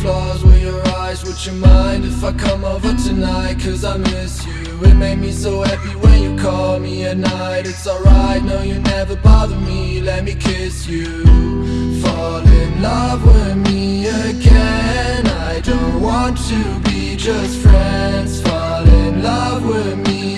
flaws with your eyes Would you mind. If I come over tonight? Cause I miss you. It made me so happy when you call me at night. It's alright, no you never bother me. Let me kiss you. Fall in love with me again. I don't want to be just friends. Fall in love with me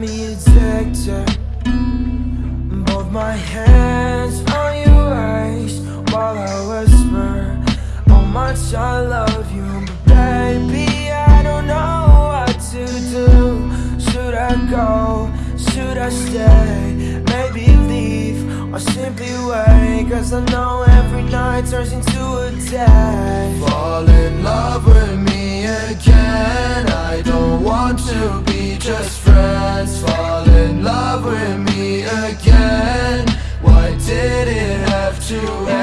got me addicted. Both my hands on your waist while I whisper how much I love you. But baby, I don't know what to do. Should I go? Should I stay? Maybe leave or simply wait. Cause I know every night turns into a day. Fall in love with me again I don't want to be just friends Fall in love with me again. Why did it have to